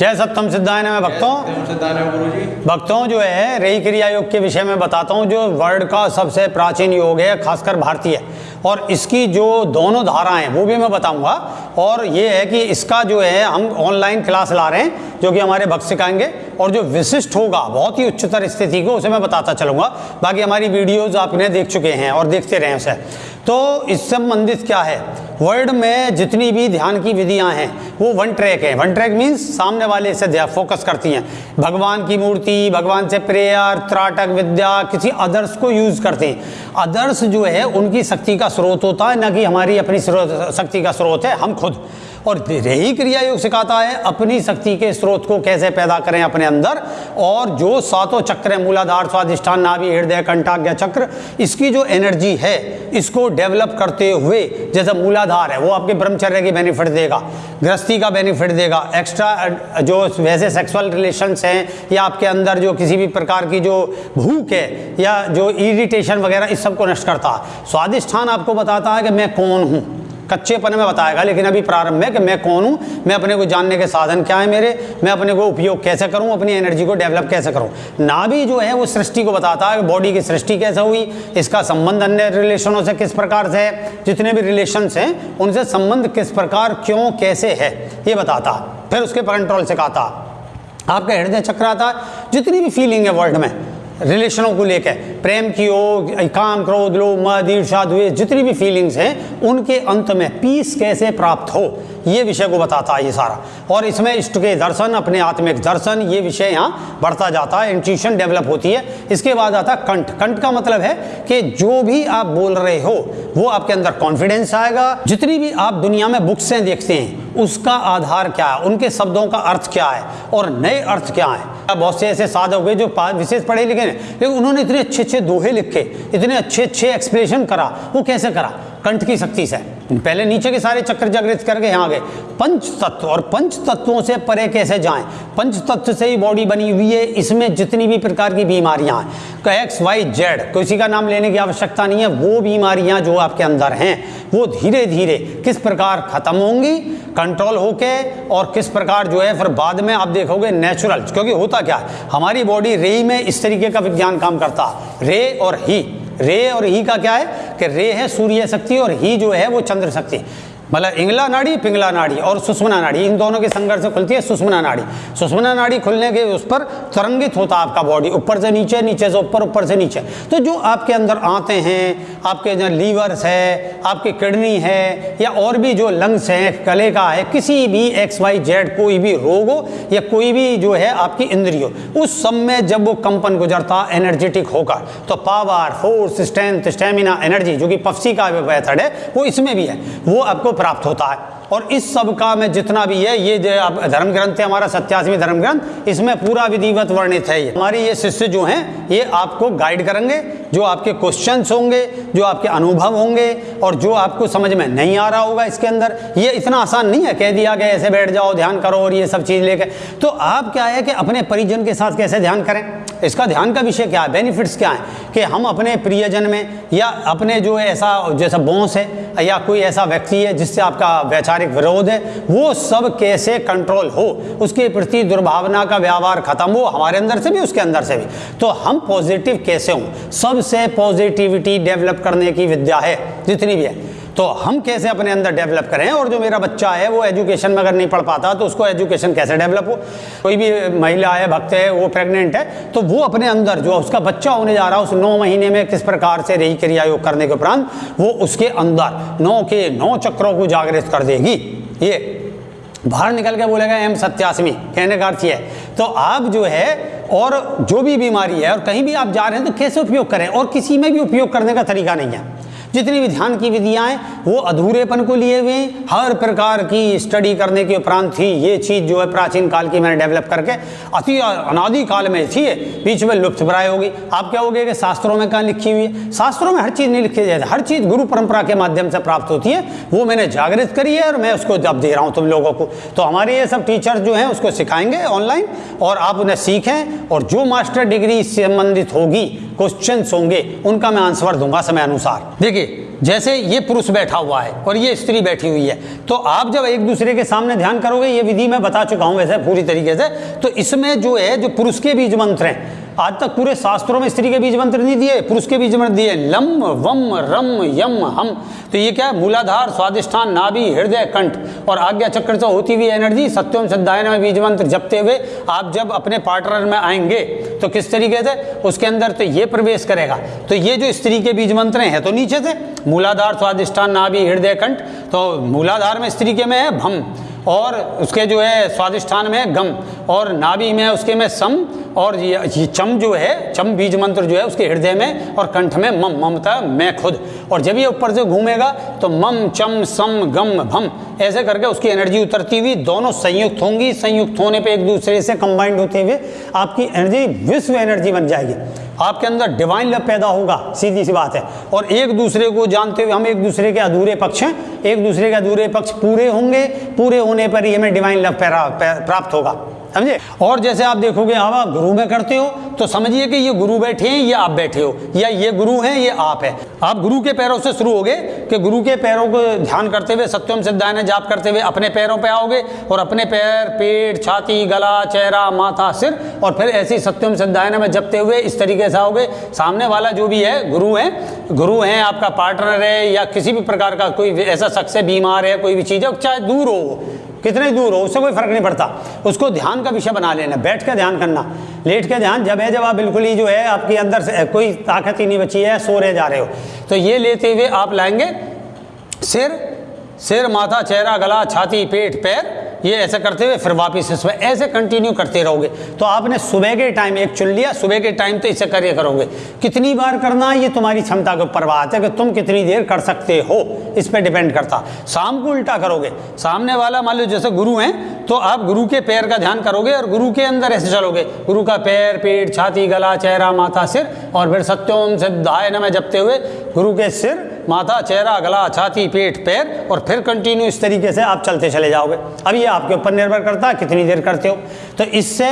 जय सप्तम सिद्धायन में भक्तों भक्तों जो है रही क्रिया योग के विषय में बताता हूँ जो वर्ल्ड का सबसे प्राचीन योग है खासकर भारतीय। और इसकी जो दोनों धाराएँ वो भी मैं बताऊँगा। और ये है कि इसका जो है हम ऑनलाइन क्लास ला रहे हैं जो कि हमारे भक्त सिखाएँगे। और जो विशिष्ट होगा बहुत ही उच्चतर स्थिति को उसे मैं बताता चलूँगा। बाकी हमारी वीडियोज़ आपने देख चुके हैं और देखते रहें उसे। तो इस संबंधित क्या है? वर्ल्ड में जितनी भी ध्यान की विधियाँ हैं, वो वन ट्रैक है। वन ट्रैक मीन्स सामने वाले से फोकस करती हैं। भगवान की मूर्ति, भगवान से प्रेयर त्राटक विद्या, किसी अदर्स को यूज़ करते हैं। अदर्स जो है, उनकी शक्ति का स्रोत होता है, ना कि हमारी अपनी शक्ति का स्रोत है, हम खुद। और यही क्रिया योग सिखाता है, अपनी शक्ति के स्रोत को कैसे पैदा करें अपने अंदर। और जो सातों चक्र है, मूलाधार स्वादिष्ठान नाभि, हृदय, कंटाग्य चक्र, इसकी जो एनर्जी है, इसको डेवलप करते हुए, जैसा मूलाधार है, वो आपके ब्रह्मचर्य की बेनिफिट देगा, गृहस्थी का बेनिफिट देगा एक्स्ट्रा जो वैसे सेक्सुअल रिलेशंस हैं, या आपके अंदर जो किसी भी प्रकार की जो भूख है, या जो इरिटेशन वगैरह, इस सबको नष्ट करता है। स्वादिष्ठान आपको बताता है कि मैं कौन हूँ कच्चेपन में बताएगा, लेकिन अभी प्रारंभ में कि मैं कौन हूँ, मैं अपने को जानने के साधन क्या है मेरे, मैं अपने को उपयोग कैसे करूँ, अपनी एनर्जी को डेवलप कैसे करूँ। नाभि जो है, वो सृष्टि को बताता है बॉडी की सृष्टि कैसे हुई, इसका संबंध अन्य रिलेशनों से किस प्रकार से है, जितने भी रिलेशंस हैं, उनसे संबंध किस प्रकार, क्यों, कैसे है, ये बताता। फिर उसके कंट्रोल से कहता आपका हृदय चक्र आता, जितनी भी फीलिंग है वर्ल्ड में रिलेशनों को लेकर, प्रेम की हो काम क्रोध लो मद ईर्षा द्वेष, जितनी भी फीलिंग्स हैं, उनके अंत में पीस कैसे प्राप्त हो? ये विषय को बताता है ये सारा। और इसमें इष्ट के दर्शन, अपने आत्मिक दर्शन, ये विषय यहाँ बढ़ता जाता है इंट्यूशन डेवलप होती है। इसके बाद आता है कंठ। कंठ का मतलब है कि जो भी आप बोल रहे हो, वो आपके अंदर कॉन्फिडेंस आएगा। जितनी भी आप दुनिया में बुक्सें देखते हैं, उसका आधार क्या है? उनके शब्दों का अर्थ क्या है? और नए अर्थ क्या है? बहुत से ऐसे साधक हुए जो विशेष पढ़े लिखे हैं, लेकिन उन्होंने इतने अच्छे अच्छे दोहे लिखे, इतने अच्छे अच्छे एक्सप्रेशन करा, वो कैसे करा? कंठ की शक्ति से। पहले नीचे के सारे चक्र जागृत करके यहाँ गए। पंच तत्व, और पंच तत्वों से परे कैसे जाएँ? पंच तत्व से ही बॉडी बनी हुई है, इसमें जितनी भी प्रकार की बीमारियाँ हैं। एक्स वाई जेड किसी का नाम लेने की आवश्यकता नहीं है, वो बीमारियाँ जो आपके अंदर हैं, वो धीरे धीरे किस प्रकार खत्म होंगी कंट्रोल होके, और किस प्रकार जो है, फिर बाद में आप देखोगे नेचुरल क्योंकि होता क्या? हमारी बॉडी रे में इस तरीके का विज्ञान काम करता। रे और ही रे और ही का क्या है? कि रे है सूर्य शक्ति और ही जो है वो चंद्र शक्ति। मतलब इंगला नाड़ी, पिंगला नाड़ी और सुषमना नाड़ी, इन दोनों के संघर्ष खुलती है सुषमना नाड़ी। सुषमना नाड़ी खुलने के उस पर तरंगित होता है आपका बॉडी ऊपर से नीचे नीचे से ऊपर ऊपर से नीचे। तो जो आपके अंदर आते हैं, आपके जो लीवर्स है, आपकी किडनी है, या और भी जो लंग्स हैं, कले का है, किसी भी एक्स वाई जेड कोई भी रोग हो, या कोई भी जो है आपकी इंद्रिय, उस सब में जब वो कंपन गुजरता एनर्जेटिक होकर तो power force strength stamina energy जो कि पफसी का मेथड है, वो इसमें भी है। वो आपको प्राप्त होता है। और इस सब का में जितना भी है, ये जो धर्म ग्रंथ है, हमारा सत्यासवी धर्म ग्रंथ इसमें पूरा विधिवत वर्णित है ये। हमारे ये शिष्य जो हैं, ये आपको गाइड करेंगे। जो आपके क्वेश्चंस होंगे, जो आपके अनुभव होंगे और जो आपको समझ में नहीं आ रहा होगा इसके अंदर, ये इतना आसान नहीं है कह दिया गया ऐसे बैठ जाओ, ध्यान करो और ये सब चीज़ लेकर। तो आप क्या है कि अपने परिजन के साथ कैसे ध्यान करें? इसका ध्यान का विषय क्या है? बेनिफिट्स क्या है? कि हम अपने प्रियजन में या अपने जो ऐसा, जैसा बॉस है या कोई ऐसा व्यक्ति है जिससे आपका वैचारिक विरोध है, वो सब कैसे कंट्रोल हो? उसके प्रति दुर्भावना का व्यवहार खत्म हो, हमारे अंदर से भी, उसके अंदर से भी। तो हम पॉजिटिव कैसे हों? सबसे पॉजिटिविटी डेवलप करने की विद्या है, जितनी भी है। तो हम कैसे अपने अंदर डेवलप करें? और जो मेरा बच्चा है, वो एजुकेशन में अगर नहीं पढ़ पाता तो उसको एजुकेशन कैसे डेवलप हो? कोई भी महिला है, भक्त है, वो प्रेग्नेंट है तो वो अपने अंदर जो उसका बच्चा होने जा रहा है, उस नौ महीने में किस प्रकार से रही क्रिया योग करने के उपरांत, वो उसके अंदर नौ के नौ चक्रों को जागृत कर देगी। ये बाहर निकल के बोलेगा, एम सत्यासमी कहने का अर्थ है। तो आप जो है और जो भी बीमारी है और कहीं भी आप जा रहे हैं तो कैसे उपयोग करें? और किसी में भी उपयोग करने का तरीका नहीं है। जितनी भी ध्यान की विधियाँ हैं, वो अधूरेपन को लिए हुए हर प्रकार की स्टडी करने के उपरांत थी ये चीज़ जो है प्राचीन काल की मैंने डेवलप करके, अति अनादि काल में थी बीच में लुप्त प्राय होगी। आप क्या होगे कि शास्त्रों में कहाँ लिखी हुई है? शास्त्रों में हर चीज़ नहीं लिखी जाती। हर चीज़ गुरु परंपरा के माध्यम से प्राप्त होती है। वो मैंने जागृत करी है और मैं उसको जब दे रहा हूँ तुम लोगों को। तो हमारे ये सब टीचर जो हैं, उसको सिखाएँगे ऑनलाइन और आप उन्हें सीखें और जो मास्टर डिग्री संबंधित होगी क्वेश्चन होंगे, उनका मैं आंसर दूँगा समय अनुसार। देखिए जैसे ये पुरुष बैठा हुआ है और ये स्त्री बैठी हुई है। तो आप जब एक दूसरे के सामने ध्यान करोगे, ये विधि मैं बता चुका हूँ वैसे पूरी तरीके से तो इसमें जो है, जो पुरुष के बीज मंत्र हैं आज तक पूरे शास्त्रों में स्त्री के बीज मंत्र नहीं दिए, पुरुष के बीज मंत्र दिए, लम, वम, रम, यम, हम। तो ये क्या है? मूलाधार, स्वादिष्ठान, नाभि, हृदय, कंठ। और आज्ञा चक्र से होती हुई एनर्जी सत्यम सिद्धायन में बीज मंत्र जपते हुए आप जब अपने पार्टनर में आएँगे तो किस तरीके से? उसके अंदर तो ये प्रवेश करेगा। तो ये जो स्त्री के बीज मंत्र हैं तो नीचे से? मूलाधार, स्वादिष्ठान, नाभि, हृदय, कंठ। तो मूलाधार में स्त्री के में है, भम। और उसके जो है स्वादिष्ठान में गम, और नाभि में, उसके में सम, और ये चम जो है, चम बीज मंत्र जो है, उसके हृदय में और कंठ में मम, ममता, मैं खुद। और जब ये ऊपर से घूमेगा तो मम, चम, सम, गम, भम, ऐसे करके उसकी एनर्जी उतरती हुई दोनों संयुक्त होंगी। संयुक्त होने पे एक दूसरे से कंबाइंड होते हुए आपकी एनर्जी, विश्व एनर्जी बन जाएगी। आपके अंदर डिवाइन लव पैदा होगा, सीधी सी बात है। और एक दूसरे को जानते हुए हम एक दूसरे के अधूरे पक्ष हैं। एक दूसरे के अधूरे पक्ष पूरे होंगे, पूरे होने पर ही हमें डिवाइन लव प्राप्त होगा। समझे? और जैसे आप देखोगे हाँ आप गुरु में करते हो तो समझिए कि ये गुरु बैठे हैं, ये आप बैठे हो, या ये गुरु हैं, ये आप है। आप गुरु के पैरों से शुरू होगे कि गुरु के पैरों को ध्यान करते हुए, सत्यम सिद्धायन जाप करते हुए अपने पैरों पे आओगे और अपने पैर, पेट, छाती, गला, चेहरा, माथा, सिर और फिर ऐसी सत्यम सिद्धायन में जपते हुए इस तरीके से आओगे। सामने वाला जो भी है, गुरु है गुरु है, आपका पार्टनर है या किसी भी प्रकार का कोई ऐसा शख्स है, बीमार है, कोई भी चीज़ है, चाहे दूर हो कितने दूर हो, उससे कोई फ़र्क नहीं पड़ता। उसको ध्यान का विषय बना लेना, बैठ के ध्यान करना। लेट के ध्यान, जब है, जब आप बिल्कुल ही जो है, आपके अंदर से, कोई ताकत ही नहीं बची है, सो रहे, जा रहे हो। तो ये लेते हुए आप लाएँगे, सिर सिर, माथा, चेहरा, गला, छाती, पेट, पैर ये ऐसे करते हुए फिर वापस इसमें ऐसे कंटिन्यू करते रहोगे। तो आपने सुबह के टाइम एक चुन लिया, सुबह के टाइम तो इसे करिए करोगे। कितनी बार करना ये तुम्हारी क्षमता के ऊपर बात है कि तुम कितनी देर कर सकते हो? इस पर डिपेंड करता। शाम को उल्टा करोगे। सामने वाला मान लो जैसे गुरु हैं तो आप गुरु के पैर का ध्यान करोगे और गुरु के अंदर ऐसे चलोगे। गुरु का पैर पेट छाती, गला, चेहरा, माथा, सिर और फिर सत्योम सिद्धाय में जपते हुए गुरु के सिर माथा, चेहरा, गला, छाती, पेट, पैर और फिर कंटिन्यू इस तरीके से आप चलते चले जाओगे। अब ये आपके ऊपर निर्भर करता है कितनी देर करते हो। तो इससे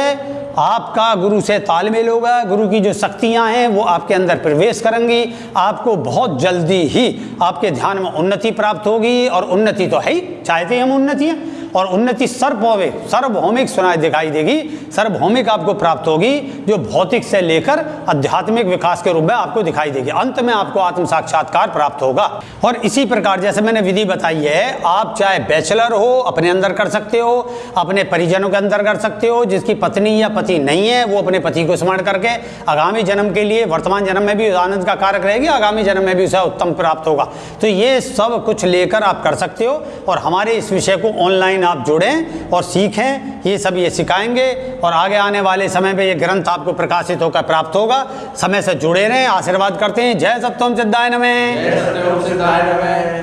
आपका गुरु से तालमेल होगा, गुरु की जो शक्तियाँ हैं वो आपके अंदर प्रवेश करेंगी, आपको बहुत जल्दी ही आपके ध्यान में उन्नति प्राप्त होगी और उन्नति तो है ही, चाहते हैं हम उन्नति है और उन्नति सर्वभौमिक सर्वभौमिक सुनाई दिखाई देगी। सर्वभौमिक आपको प्राप्त होगी, जो भौतिक से लेकर आध्यात्मिक विकास के रूप में आपको दिखाई देगी। अंत में आपको आत्म साक्षात्कार प्राप्त होगा। और इसी प्रकार जैसे मैंने विधि बताई है, आप चाहे बैचलर हो, अपने अंदर कर सकते हो, अपने परिजनों के अंदर कर सकते हो, जिसकी पत्नी या पति नहीं है, वो अपने पति को स्मरण करके आगामी जन्म के लिए, वर्तमान जन्म में भी आनंद का कारक रहेगी, आगामी जन्म में भी उसे उत्तम प्राप्त होगा। तो ये सब कुछ लेकर आप कर सकते हो, और हमारे इस विषय को ऑनलाइन ऑनलाइन आप जुड़ें और सीखें, ये सब ये सिखाएँगे और आगे आने वाले समय में ये ग्रंथ आपको प्रकाशित होकर प्राप्त होगा। समय से जुड़े रहें, आशीर्वाद करते हैं। जय सप्तम सिद्धाय नमें।